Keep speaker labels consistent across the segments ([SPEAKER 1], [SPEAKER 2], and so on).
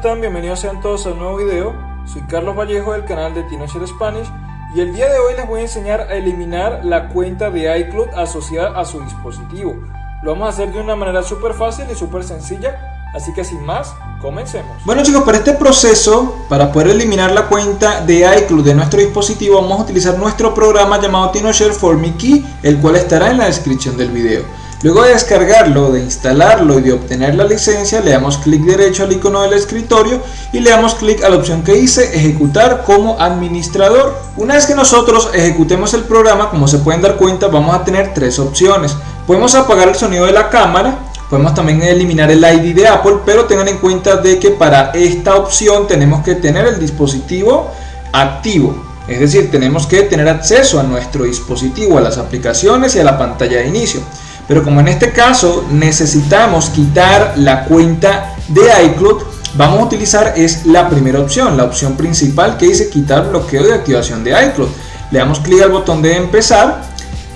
[SPEAKER 1] están? Bienvenidos sean todos a un nuevo video. Soy Carlos Vallejo del canal de TinoShare Spanish y el día de hoy les voy a enseñar a eliminar la cuenta de iCloud asociada a su dispositivo. Lo vamos a hacer de una manera súper fácil y súper sencilla, así que sin más, comencemos.
[SPEAKER 2] Bueno chicos, para este proceso, para poder eliminar la cuenta de iCloud de nuestro dispositivo, vamos a utilizar nuestro programa llamado TinoShare for Me Key, el cual estará en la descripción del video. Luego de descargarlo, de instalarlo y de obtener la licencia, le damos clic derecho al icono del escritorio y le damos clic a la opción que dice ejecutar como administrador. Una vez que nosotros ejecutemos el programa, como se pueden dar cuenta, vamos a tener tres opciones. Podemos apagar el sonido de la cámara, podemos también eliminar el ID de Apple, pero tengan en cuenta de que para esta opción tenemos que tener el dispositivo activo. Es decir, tenemos que tener acceso a nuestro dispositivo, a las aplicaciones y a la pantalla de inicio. Pero como en este caso necesitamos quitar la cuenta de iCloud, vamos a utilizar es la primera opción, la opción principal que dice quitar bloqueo de activación de iCloud. Le damos clic al botón de empezar,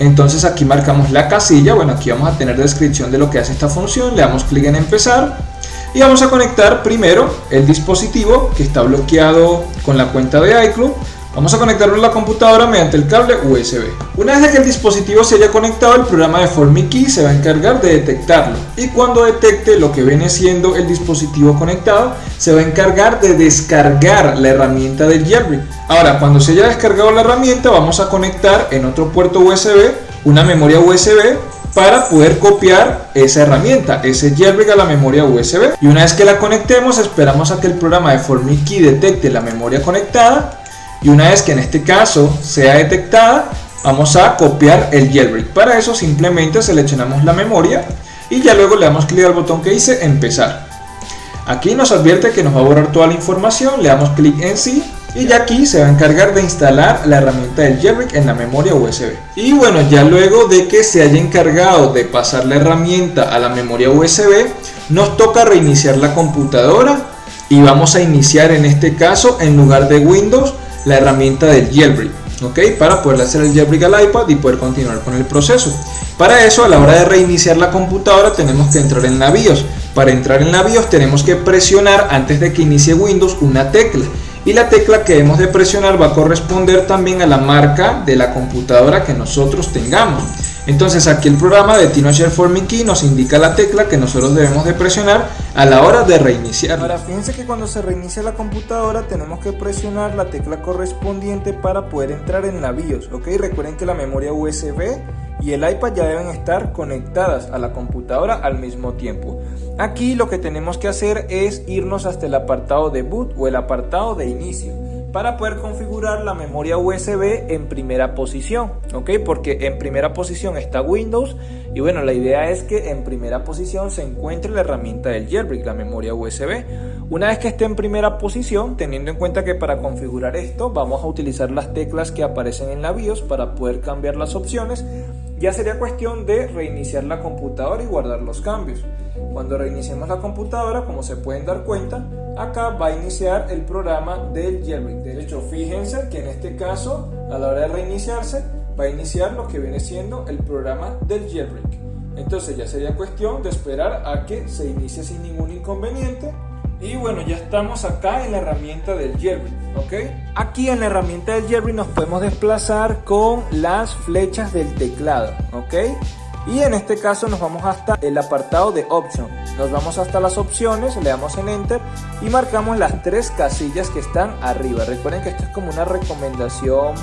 [SPEAKER 2] entonces aquí marcamos la casilla, bueno aquí vamos a tener descripción de lo que hace esta función, le damos clic en empezar y vamos a conectar primero el dispositivo que está bloqueado con la cuenta de iCloud Vamos a conectarlo a la computadora mediante el cable USB. Una vez que el dispositivo se haya conectado, el programa de FormiKey se va a encargar de detectarlo. Y cuando detecte lo que viene siendo el dispositivo conectado, se va a encargar de descargar la herramienta del jailbreak. Ahora, cuando se haya descargado la herramienta, vamos a conectar en otro puerto USB una memoria USB para poder copiar esa herramienta, ese jailbreak a la memoria USB. Y una vez que la conectemos, esperamos a que el programa de FormiKey detecte la memoria conectada y una vez que en este caso sea detectada vamos a copiar el jailbreak. Para eso simplemente seleccionamos la memoria y ya luego le damos clic al botón que dice empezar. Aquí nos advierte que nos va a borrar toda la información le damos clic en sí y ya aquí se va a encargar de instalar la herramienta del jailbreak en la memoria USB y bueno ya luego de que se haya encargado de pasar la herramienta a la memoria USB nos toca reiniciar la computadora y vamos a iniciar en este caso en lugar de Windows la herramienta del jailbreak, ¿ok? Para poder hacer el jailbreak al iPad y poder continuar con el proceso. Para eso, a la hora de reiniciar la computadora, tenemos que entrar en la BIOS. Para entrar en la BIOS tenemos que presionar antes de que inicie Windows una tecla. Y la tecla que debemos de presionar va a corresponder también a la marca de la computadora que nosotros tengamos. Entonces aquí el programa de TinoShare for Me Key nos indica la tecla que nosotros debemos de presionar a la hora de reiniciar.
[SPEAKER 1] Ahora fíjense que cuando se reinicia la computadora tenemos que presionar la tecla correspondiente para poder entrar en la BIOS, ¿ok? Recuerden que la memoria USB y el iPad ya deben estar conectadas a la computadora al mismo tiempo. Aquí lo que tenemos que hacer es irnos hasta el apartado de boot o el apartado de inicio para poder configurar la memoria USB en primera posición, ¿ok? Porque en primera posición está Windows y bueno, la idea es que en primera posición se encuentre la herramienta del jailbreak, la memoria USB. Una vez que esté en primera posición, teniendo en cuenta que para configurar esto vamos a utilizar las teclas que aparecen en la BIOS para poder cambiar las opciones, ya sería cuestión de reiniciar la computadora y guardar los cambios. Cuando reiniciemos la computadora, como se pueden dar cuenta, acá va a iniciar el programa del jailbreak. De hecho, fíjense que en este caso, a la hora de reiniciarse, va a iniciar lo que viene siendo el programa del jailbreak. Entonces ya sería cuestión de esperar a que se inicie sin ningún inconveniente. Y bueno, ya estamos acá en la herramienta del jailbreak, ¿ok? Aquí en la herramienta del jailbreak nos podemos desplazar con las flechas del teclado, ¿ok? y en este caso nos vamos hasta el apartado de Option. Nos vamos hasta las opciones, le damos en Enter y marcamos las tres casillas que están arriba. Recuerden que esto es como una recomendación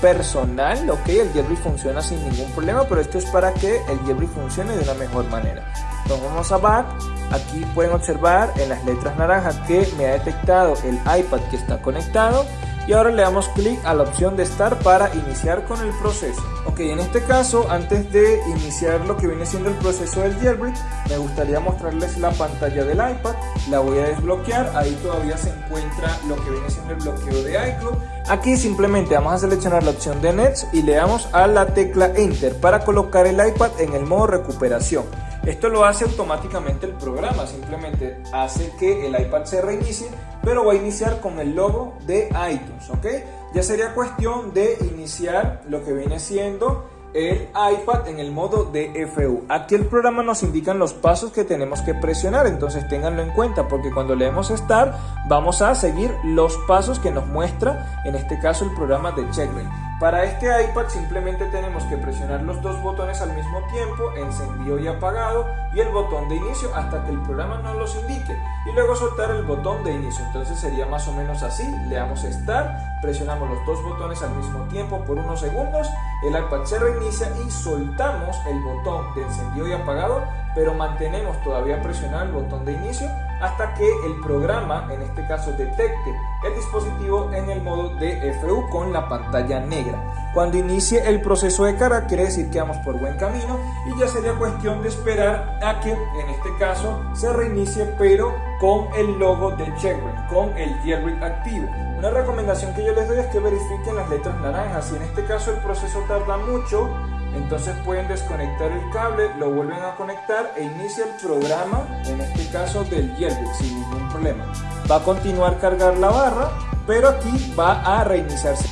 [SPEAKER 1] personal, ok, el jailbreak funciona sin ningún problema, pero esto es para que el jailbreak funcione de una mejor manera. Nos vamos a Back, aquí pueden observar en las letras naranjas que me ha detectado el iPad que está conectado y ahora le damos clic a la opción de Start para iniciar con el proceso. Ok, en este caso, antes de iniciar lo que viene siendo el proceso del jailbreak, me gustaría mostrarles la pantalla del iPad. La voy a desbloquear, ahí todavía se encuentra lo que viene siendo el bloqueo de iCloud. Aquí simplemente vamos a seleccionar la opción de Nets y le damos a la tecla Enter para colocar el iPad en el modo recuperación. Esto lo hace automáticamente el programa, simplemente hace que el iPad se reinicie, pero va a iniciar con el logo de iTunes, ¿ok? Ya sería cuestión de iniciar lo que viene siendo el iPad en el modo DFU. Aquí el programa nos indica los pasos que tenemos que presionar, entonces ténganlo en cuenta porque cuando leemos Start vamos a seguir los pasos que nos muestra en este caso el programa de CheckRain. Para este iPad simplemente tenemos que presionar los dos botones al mismo tiempo, encendido y apagado, y el botón de inicio hasta que el programa nos los indique, y luego soltar el botón de inicio. Entonces sería más o menos así, le damos Start, presionamos los dos botones al mismo tiempo por unos segundos, el iPad se reinicia y soltamos el botón de encendido y apagado, pero mantenemos todavía presionado el botón de inicio hasta que el programa, en este caso, detecte el dispositivo en el modo DFU con la pantalla negra. Cuando inicie el proceso de carga quiere decir que vamos por buen camino y ya sería cuestión de esperar a que en este caso se reinicie pero con el logo de Checkpoint, con el jailbreak activo. Una recomendación que yo les doy es que verifiquen las letras naranjas. Si en este caso el proceso tarda mucho, entonces pueden desconectar el cable, lo vuelven a conectar e inicia el programa, en este caso del jailbreak, sin ningún problema. Va a continuar cargar la barra, pero aquí va a reiniciarse.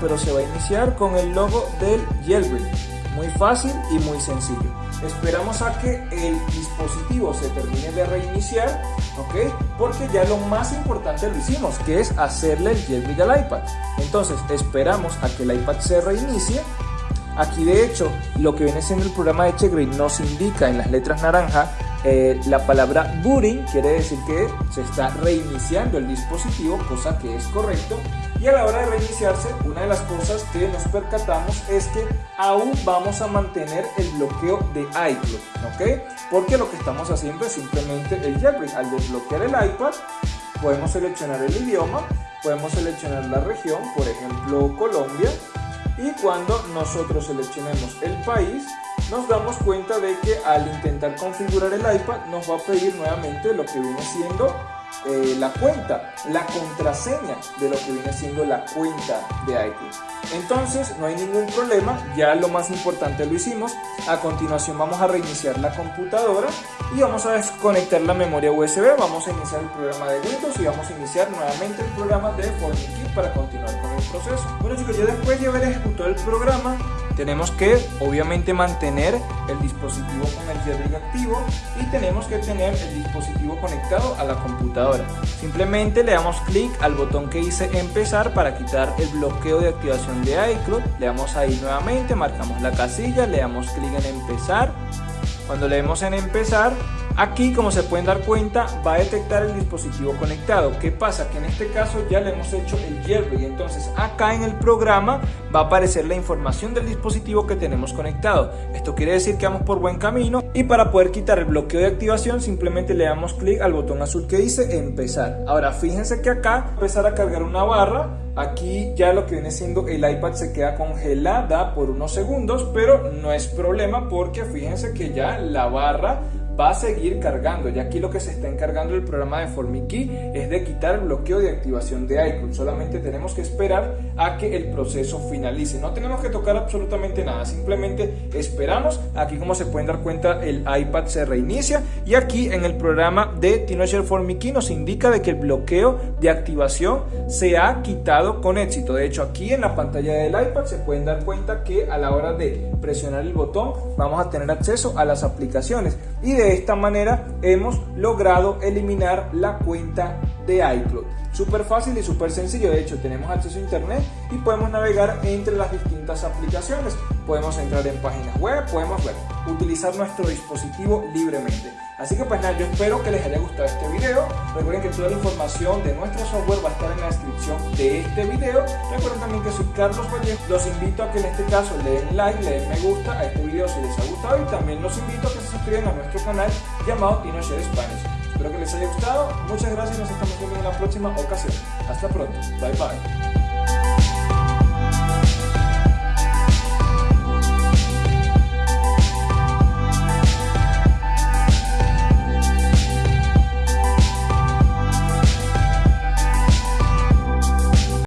[SPEAKER 1] Pero se va a iniciar con el logo del jailbreak. Muy fácil y muy sencillo. Esperamos a que el dispositivo se termine de reiniciar, ¿ok? Porque ya lo más importante lo hicimos, que es hacerle el jailbreak al iPad. Entonces esperamos a que el iPad se reinicie Aquí de hecho lo que viene siendo el programa de Checkgrade nos indica en las letras naranja eh, la palabra booting, quiere decir que se está reiniciando el dispositivo, cosa que es correcto. Y a la hora de reiniciarse, una de las cosas que nos percatamos es que aún vamos a mantener el bloqueo de iCloud, ¿ok? Porque lo que estamos haciendo es simplemente el jailbreak. Al desbloquear el iPad, podemos seleccionar el idioma, podemos seleccionar la región, por ejemplo Colombia, y cuando nosotros seleccionemos el país nos damos cuenta de que al intentar configurar el iPad nos va a pedir nuevamente lo que viene siendo eh, la cuenta, la contraseña de lo que viene siendo la cuenta de iCloud. Entonces no hay ningún problema, ya lo más importante lo hicimos. A continuación vamos a reiniciar la computadora y vamos a desconectar la memoria USB, vamos a iniciar el programa de Windows y vamos a iniciar nuevamente el programa de FormiKit para continuar con el proceso. Bueno chicos, ya después de haber ejecutado el programa, tenemos que obviamente mantener el dispositivo con el jailbreak activo y tenemos que tener el dispositivo conectado a la computadora. Simplemente le damos clic al botón que dice empezar para quitar el bloqueo de activación de iCloud. Le damos ahí nuevamente, marcamos la casilla, le damos clic en empezar. Cuando le demos en empezar Aquí, como se pueden dar cuenta, va a detectar el dispositivo conectado. ¿Qué pasa? Que en este caso ya le hemos hecho el jailbreak. Entonces, acá en el programa va a aparecer la información del dispositivo que tenemos conectado. Esto quiere decir que vamos por buen camino. Y para poder quitar el bloqueo de activación, simplemente le damos clic al botón azul que dice empezar. Ahora, fíjense que acá empezar a cargar una barra Aquí ya lo que viene siendo el iPad se queda congelada por unos segundos, pero no es problema porque fíjense que ya la barra va a seguir cargando. Y aquí lo que se está encargando el programa de FormiKey es de quitar el bloqueo de activación de iCloud. Solamente tenemos que esperar a que el proceso finalice. No tenemos que tocar absolutamente nada. Simplemente esperamos. Aquí como se pueden dar cuenta el iPad se reinicia. Y aquí en el programa de TinoShare FormiKey nos indica de que el bloqueo de activación se ha quitado con éxito. De hecho aquí en la pantalla del iPad se pueden dar cuenta que a la hora de presionar el botón vamos a tener acceso a las aplicaciones. Y de de esta manera hemos logrado eliminar la cuenta de iCloud. Súper fácil y súper sencillo, de hecho tenemos acceso a internet y podemos navegar entre las distintas aplicaciones. Podemos entrar en páginas web, podemos ver, utilizar nuestro dispositivo libremente. Así que pues nada, yo espero que les haya gustado este video. Recuerden que toda la información de nuestro software va a estar en la descripción de este video. Recuerden también que soy Carlos Vallejo. Los invito a que en este caso le den like, le den me gusta a este video si les ha gustado y también los invito a que se suscriban a nuestro canal llamado TinoShare Spanish. Espero que les haya gustado. Muchas gracias y nos estamos viendo en la próxima ocasión. Hasta pronto. Bye bye.